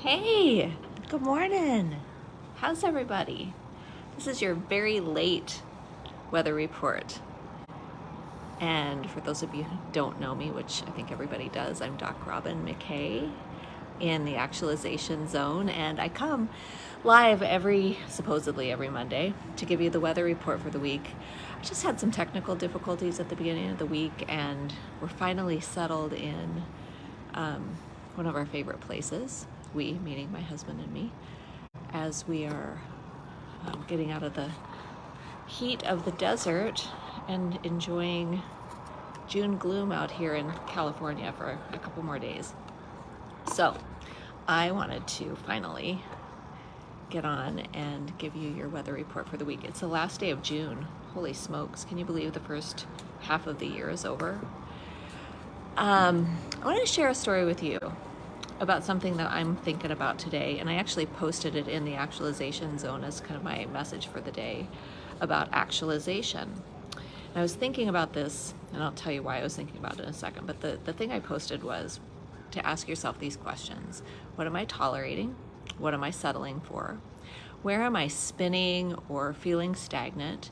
Hey, good morning. How's everybody? This is your very late weather report. And for those of you who don't know me, which I think everybody does, I'm Doc Robin McKay in the actualization zone and I come live every, supposedly every Monday to give you the weather report for the week. I just had some technical difficulties at the beginning of the week and we're finally settled in um, one of our favorite places we, meaning my husband and me, as we are um, getting out of the heat of the desert and enjoying June gloom out here in California for a couple more days. So I wanted to finally get on and give you your weather report for the week. It's the last day of June. Holy smokes, can you believe the first half of the year is over? Um, I want to share a story with you about something that I'm thinking about today, and I actually posted it in the actualization zone as kind of my message for the day about actualization. And I was thinking about this, and I'll tell you why I was thinking about it in a second, but the, the thing I posted was to ask yourself these questions. What am I tolerating? What am I settling for? Where am I spinning or feeling stagnant?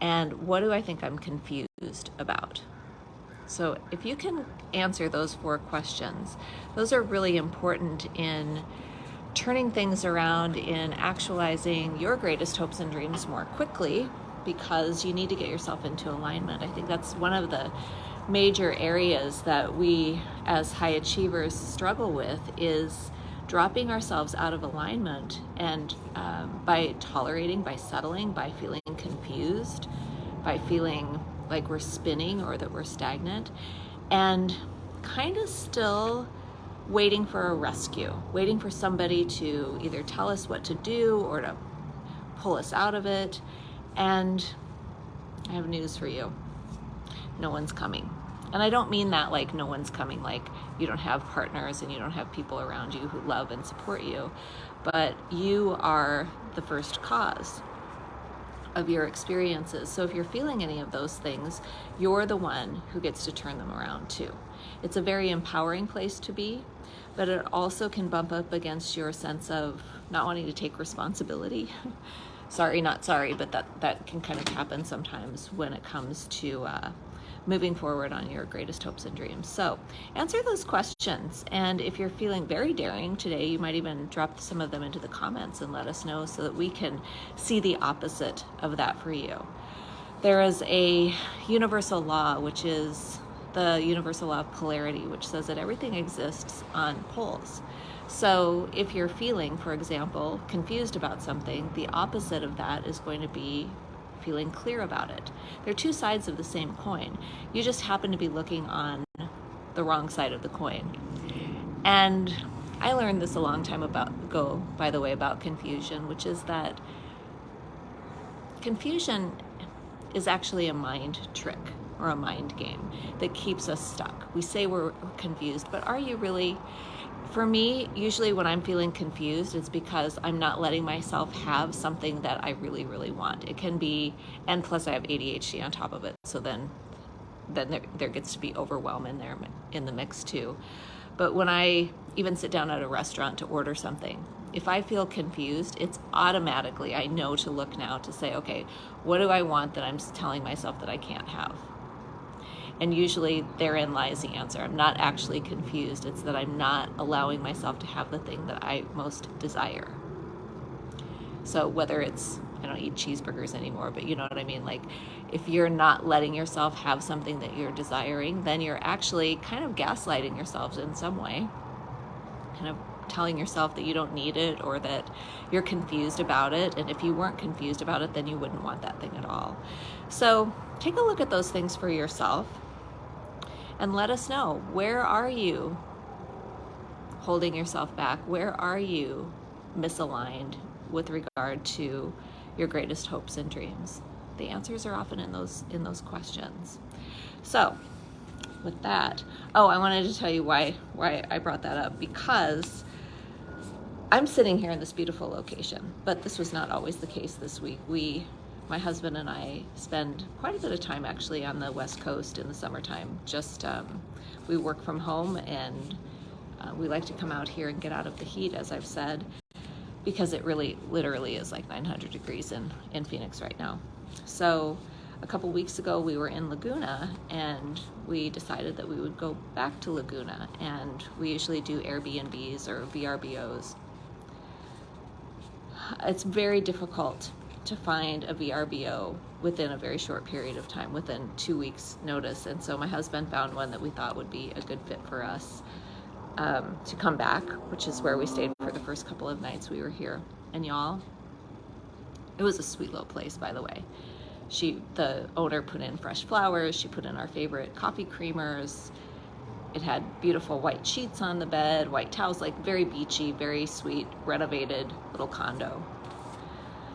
And what do I think I'm confused about? So if you can answer those four questions, those are really important in turning things around in actualizing your greatest hopes and dreams more quickly because you need to get yourself into alignment. I think that's one of the major areas that we as high achievers struggle with is dropping ourselves out of alignment and um, by tolerating, by settling, by feeling confused, by feeling like we're spinning or that we're stagnant and kind of still waiting for a rescue, waiting for somebody to either tell us what to do or to pull us out of it. And I have news for you. No one's coming. And I don't mean that like no one's coming, like you don't have partners and you don't have people around you who love and support you, but you are the first cause of your experiences. So if you're feeling any of those things, you're the one who gets to turn them around too. It's a very empowering place to be, but it also can bump up against your sense of not wanting to take responsibility. sorry, not sorry, but that, that can kind of happen sometimes when it comes to uh, moving forward on your greatest hopes and dreams. So answer those questions. And if you're feeling very daring today, you might even drop some of them into the comments and let us know so that we can see the opposite of that for you. There is a universal law, which is the universal law of polarity, which says that everything exists on poles. So if you're feeling, for example, confused about something, the opposite of that is going to be feeling clear about it. They're two sides of the same coin. You just happen to be looking on the wrong side of the coin. And I learned this a long time ago, by the way, about confusion, which is that confusion is actually a mind trick or a mind game that keeps us stuck. We say we're confused, but are you really? For me, usually when I'm feeling confused, it's because I'm not letting myself have something that I really, really want. It can be, and plus I have ADHD on top of it, so then then there, there gets to be overwhelm in there in the mix too. But when I even sit down at a restaurant to order something, if I feel confused, it's automatically, I know to look now to say, okay, what do I want that I'm telling myself that I can't have? And usually therein lies the answer. I'm not actually confused. It's that I'm not allowing myself to have the thing that I most desire. So whether it's, I don't eat cheeseburgers anymore, but you know what I mean? Like if you're not letting yourself have something that you're desiring, then you're actually kind of gaslighting yourselves in some way. Kind of telling yourself that you don't need it or that you're confused about it. And if you weren't confused about it, then you wouldn't want that thing at all. So take a look at those things for yourself and let us know where are you holding yourself back? Where are you misaligned with regard to your greatest hopes and dreams? The answers are often in those in those questions. So, with that, oh, I wanted to tell you why why I brought that up because I'm sitting here in this beautiful location, but this was not always the case this week. We my husband and I spend quite a bit of time actually on the West Coast in the summertime. Just um, we work from home and Uh, we like to come out here and get out of the heat, as I've said, because it really literally is like 900 degrees in, in Phoenix right now. So a couple weeks ago we were in Laguna and we decided that we would go back to Laguna and we usually do Airbnbs or VRBOs. It's very difficult to find a VRBO within a very short period of time, within two weeks notice. And so my husband found one that we thought would be a good fit for us um, to come back, which is where we stayed for the first couple of nights we were here. And y'all, it was a sweet little place, by the way. She, the owner put in fresh flowers. She put in our favorite coffee creamers. It had beautiful white sheets on the bed, white towels, like very beachy, very sweet, renovated little condo.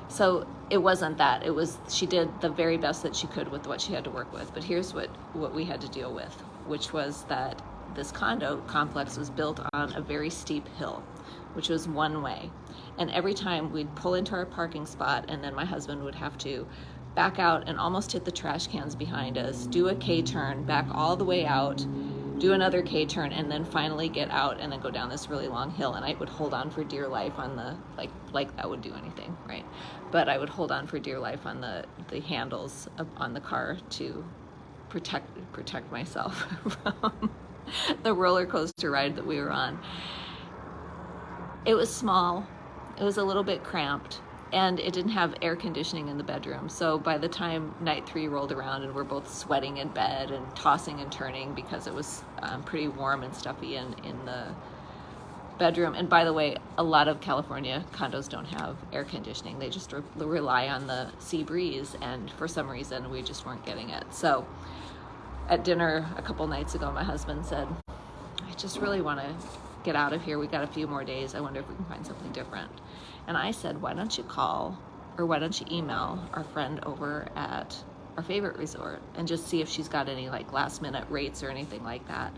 So it wasn't that. It was she did the very best that she could with what she had to work with. But here's what what we had to deal with, which was that this condo complex was built on a very steep hill, which was one way. And every time we'd pull into our parking spot, and then my husband would have to back out and almost hit the trash cans behind us, do a K turn, back all the way out, do another K turn, and then finally get out and then go down this really long hill. And I would hold on for dear life on the like like that would do anything, right? But I would hold on for dear life on the the handles on the car to protect protect myself from the roller coaster ride that we were on. It was small. It was a little bit cramped and it didn't have air conditioning in the bedroom. So by the time night three rolled around and we're both sweating in bed and tossing and turning because it was um, pretty warm and stuffy in, in the bedroom. And by the way, a lot of California condos don't have air conditioning. They just re rely on the sea breeze. And for some reason, we just weren't getting it. So at dinner a couple nights ago, my husband said, I just really want to get out of here. We got a few more days. I wonder if we can find something different. And I said, why don't you call or why don't you email our friend over at our favorite resort and just see if she's got any like last minute rates or anything like that.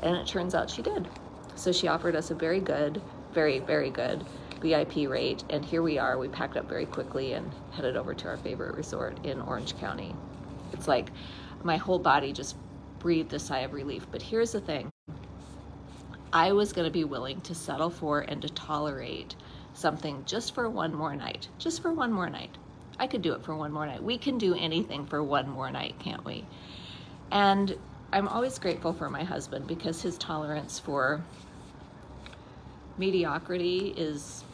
And it turns out she did. So she offered us a very good, very, very good VIP rate. And here we are. We packed up very quickly and headed over to our favorite resort in Orange County. It's like my whole body just breathed a sigh of relief. But here's the thing. I was going to be willing to settle for and to tolerate something just for one more night, just for one more night. I could do it for one more night. We can do anything for one more night, can't we? And I'm always grateful for my husband because his tolerance for mediocrity is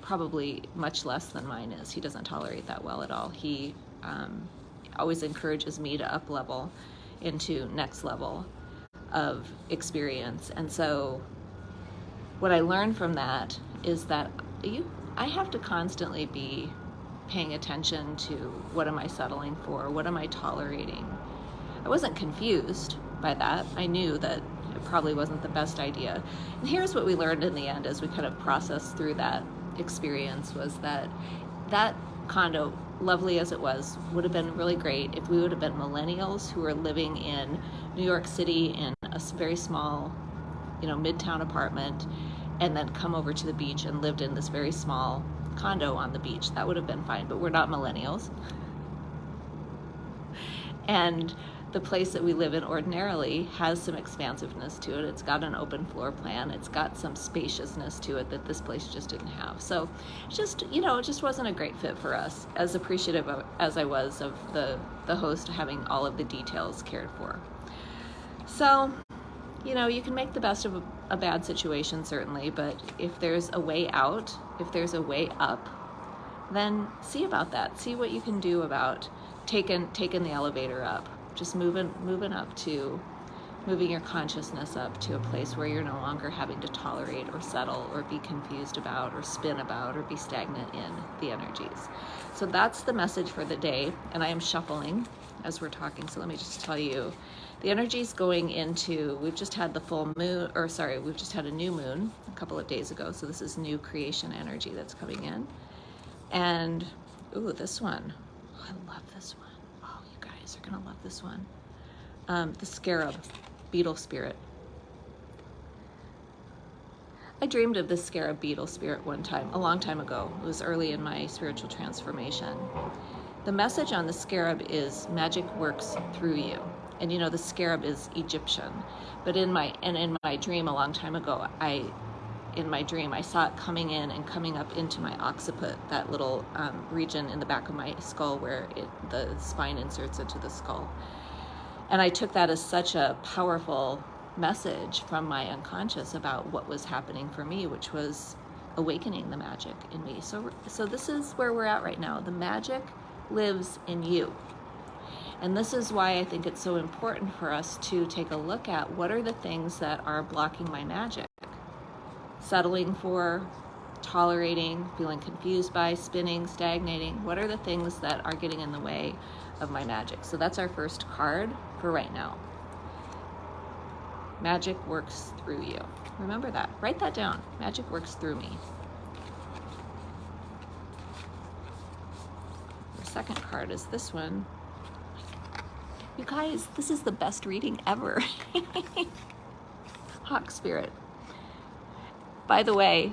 probably much less than mine is. He doesn't tolerate that well at all. He um, always encourages me to up level into next level of experience. And so what I learned from that is that you I have to constantly be paying attention to what am I settling for? What am I tolerating? I wasn't confused by that. I knew that it probably wasn't the best idea. And here's what we learned in the end as we kind of processed through that experience was that that condo, lovely as it was, would have been really great if we would have been millennials who were living in New York City in a very small, you know, midtown apartment and then come over to the beach and lived in this very small condo on the beach. That would have been fine, but we're not millennials. And the place that we live in ordinarily has some expansiveness to it. It's got an open floor plan. It's got some spaciousness to it that this place just didn't have. So just, you know, it just wasn't a great fit for us, as appreciative of, as I was of the, the host having all of the details cared for. So you know, you can make the best of a, a, bad situation, certainly, but if there's a way out, if there's a way up, then see about that. See what you can do about taking taking the elevator up. Just moving moving up to moving your consciousness up to a place where you're no longer having to tolerate or settle or be confused about or spin about or be stagnant in the energies. So that's the message for the day, and I am shuffling as we're talking. So let me just tell you the energy is going into, we've just had the full moon, or sorry, we've just had a new moon a couple of days ago. So this is new creation energy that's coming in. And, ooh, this one. Oh, I love this one. Oh, you guys are gonna love this one. Um, the scarab, beetle spirit. I dreamed of this scarab beetle spirit one time, a long time ago. It was early in my spiritual transformation. The message on the scarab is magic works through you. and you know the scarab is Egyptian, but in my and in my dream a long time ago, I in my dream I saw it coming in and coming up into my occiput, that little um, region in the back of my skull where it, the spine inserts into the skull, and I took that as such a powerful message from my unconscious about what was happening for me, which was awakening the magic in me. So, so this is where we're at right now. The magic lives in you. And this is why I think it's so important for us to take a look at what are the things that are blocking my magic. Settling for, tolerating, feeling confused by, spinning, stagnating. What are the things that are getting in the way of my magic? So that's our first card for right now. Magic works through you. Remember that. Write that down. Magic works through me. Second card is this one. You guys, this is the best reading ever. Hawk Spirit. By the way,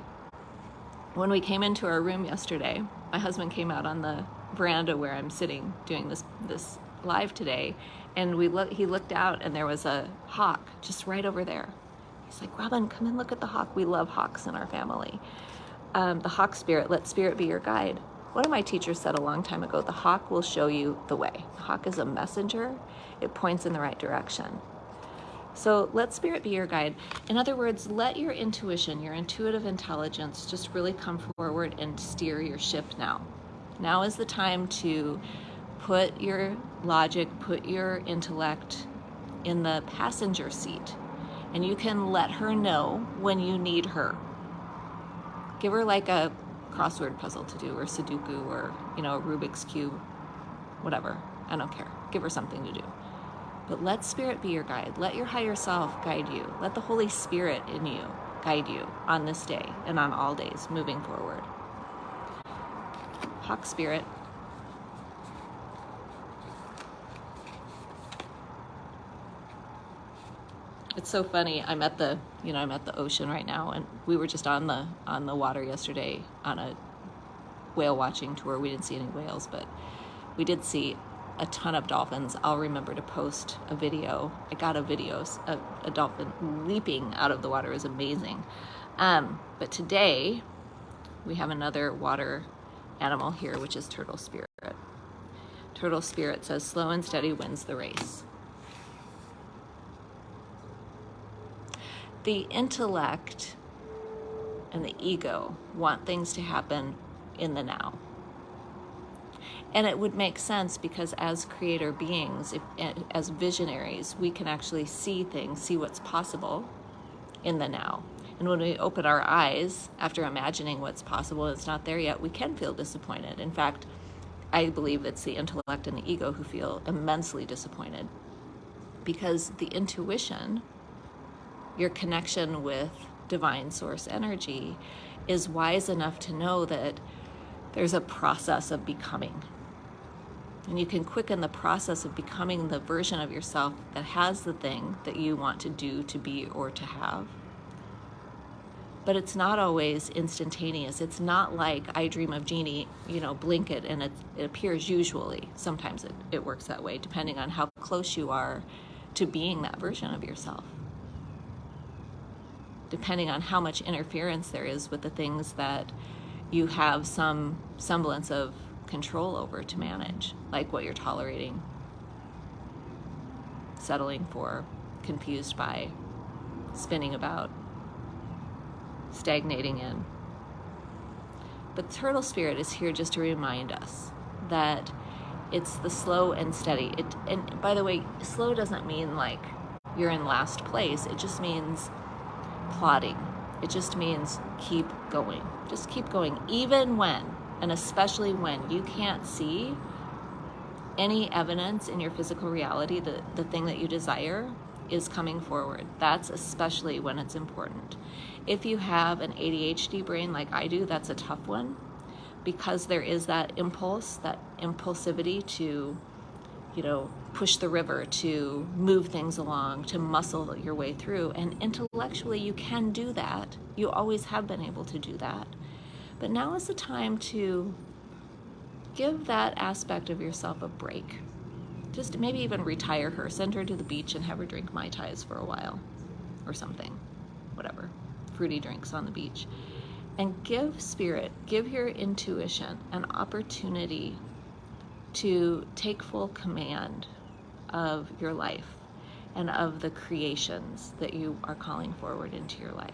when we came into our room yesterday, my husband came out on the veranda where I'm sitting doing this this live today, and we look, he looked out and there was a hawk just right over there. He's like, Robin, come and look at the hawk. We love hawks in our family. Um, the hawk spirit, let spirit be your guide. One of my teachers said a long time ago, the hawk will show you the way. The hawk is a messenger. It points in the right direction. So let spirit be your guide. In other words, let your intuition, your intuitive intelligence just really come forward and steer your ship now. Now is the time to put your logic, put your intellect in the passenger seat, and you can let her know when you need her. Give her like a crossword puzzle to do, or Sudoku, or you know, a Rubik's Cube, whatever. I don't care. Give her something to do. But let Spirit be your guide. Let your higher self guide you. Let the Holy Spirit in you guide you on this day and on all days moving forward. Hawk Spirit, it's so funny. I'm at the, you know, I'm at the ocean right now, and we were just on the on the water yesterday on a whale watching tour. We didn't see any whales, but we did see a ton of dolphins. I'll remember to post a video. I got a video, a, a dolphin leaping out of the water is amazing. Um, but today we have another water animal here, which is turtle spirit. Turtle spirit says slow and steady wins the race. The intellect and the ego want things to happen in the now. And it would make sense because as creator beings, if, eh, as visionaries, we can actually see things, see what's possible in the now. And when we open our eyes after imagining what's possible it's not there yet, we can feel disappointed. In fact, I believe it's the intellect and the ego who feel immensely disappointed because the intuition your connection with divine source energy is wise enough to know that there's a process of becoming. And you can quicken the process of becoming the version of yourself that has the thing that you want to do, to be, or to have. But it's not always instantaneous. It's not like I dream of Jeannie, you know, blink it and it, it appears usually. Sometimes it, it works that way, depending on how close you are to being that version of yourself depending on how much interference there is with the things that you have some semblance of control over to manage, like what you're tolerating, settling for, confused by, spinning about, stagnating in. But Turtle Spirit is here just to remind us that it's the slow and steady. It, and by the way, slow doesn't mean like you're in last place. It just means plodding. It just means keep going. Just keep going, even when, and especially when you can't see any evidence in your physical reality that the thing that you desire is coming forward. That's especially when it's important. If you have an ADHD brain like I do, that's a tough one because there is that impulse, that impulsivity to you know, push the river, to move things along, to muscle your way through. And intellectually, you can do that. You always have been able to do that. But now is the time to give that aspect of yourself a break. just maybe even retire her, send her to the beach and have her drink Mai Tais for a while or something, whatever, fruity drinks on the beach. And give spirit, give your intuition an opportunity to take full command of your life and of the creations that you are calling forward into your life.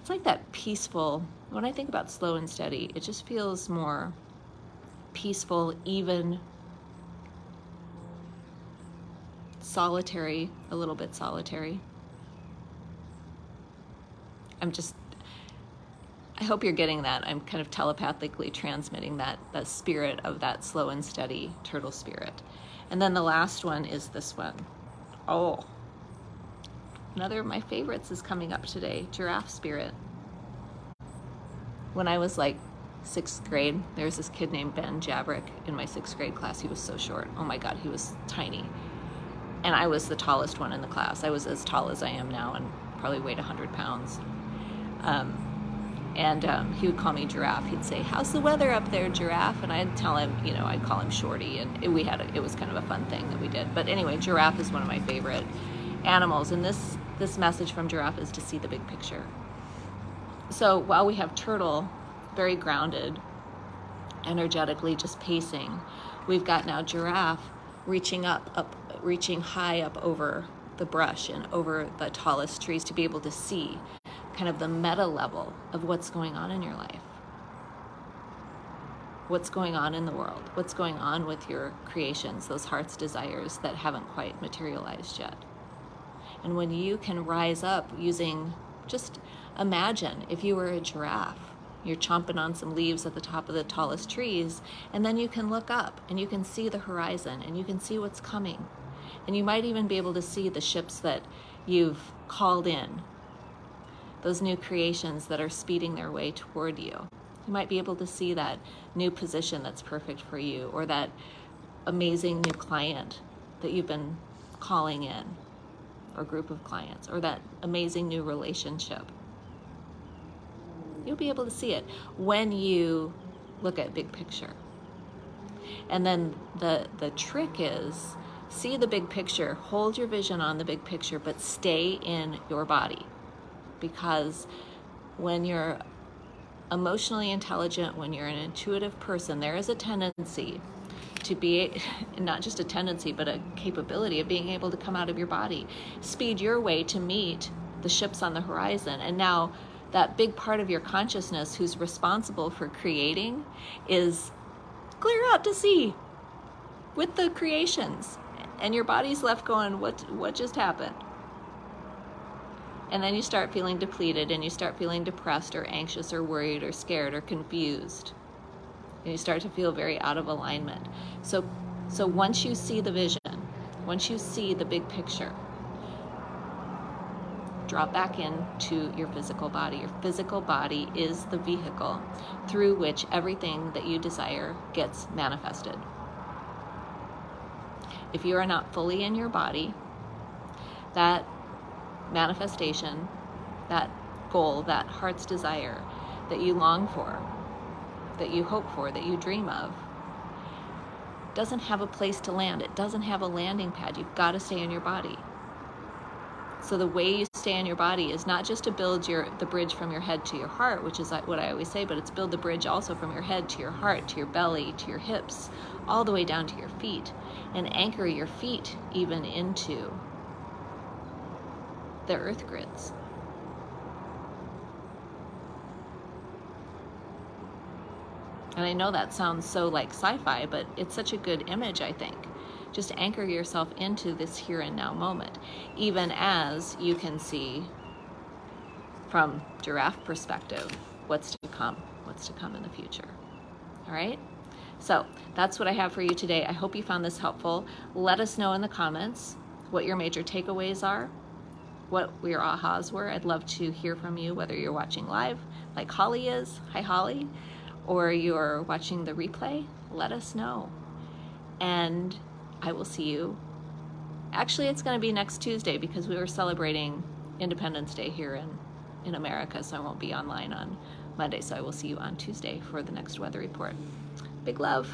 It's like that peaceful, when I think about slow and steady, it just feels more peaceful, even solitary, a little bit solitary. I'm just, I hope you're getting that. I'm kind of telepathically transmitting that, that spirit of that slow and steady turtle spirit. And then the last one is this one. Oh, another of my favorites is coming up today, giraffe spirit. When I was like sixth grade, there was this kid named Ben Jabrick in my sixth grade class. He was so short. Oh my God, he was tiny. And I was the tallest one in the class. I was as tall as I am now and probably weighed 100 pounds. Um, and um, he would call me Giraffe. He'd say, "How's the weather up there, Giraffe?" And I'd tell him, you know, I'd call him Shorty, and it, we had a, it was kind of a fun thing that we did. But anyway, Giraffe is one of my favorite animals, and this this message from Giraffe is to see the big picture. So while we have Turtle, very grounded, energetically just pacing, we've got now Giraffe reaching up, up, reaching high up over the brush and over the tallest trees to be able to see kind of the meta level of what's going on in your life. What's going on in the world? What's going on with your creations, those heart's desires that haven't quite materialized yet? And when you can rise up using, just imagine if you were a giraffe, you're chomping on some leaves at the top of the tallest trees, and then you can look up and you can see the horizon and you can see what's coming. And you might even be able to see the ships that you've called in those new creations that are speeding their way toward you. You might be able to see that new position that's perfect for you or that amazing new client that you've been calling in or group of clients or that amazing new relationship. You'll be able to see it when you look at big picture. And then the the trick is see the big picture, hold your vision on the big picture, but stay in your body because when you're emotionally intelligent, when you're an intuitive person, there is a tendency to be not just a tendency, but a capability of being able to come out of your body, speed your way to meet the ships on the horizon. And now, that big part of your consciousness who's responsible for creating is clear out to sea with the creations. And your body's left going, what, what just happened? And then you start feeling depleted and you start feeling depressed or anxious or worried or scared or confused. And you start to feel very out of alignment. So, so once you see the vision, once you see the big picture, drop back into your physical body. Your physical body is the vehicle through which everything that you desire gets manifested. If you are not fully in your body, that manifestation, that goal, that heart's desire that you long for, that you hope for, that you dream of, doesn't have a place to land. It doesn't have a landing pad. You've got to stay in your body. So the way you stay in your body is not just to build your the bridge from your head to your heart, which is what I always say, but it's build the bridge also from your head to your heart, to your belly, to your hips, all the way down to your feet, and anchor your feet even into the earth grids. And I know that sounds so like sci-fi, but it's such a good image, I think. Just anchor yourself into this here and now moment, even as you can see from giraffe perspective what's to come, what's to come in the future. All right? So that's what I have for you today. I hope you found this helpful. Let us know in the comments what your major takeaways are what your ahas were. I'd love to hear from you, whether you're watching live, like Holly is, hi Holly, or you're watching the replay, let us know. And I will see you. Actually, it's going to be next Tuesday because we were celebrating Independence Day here in, in America, so I won't be online on Monday. So I will see you on Tuesday for the next weather report. Big love.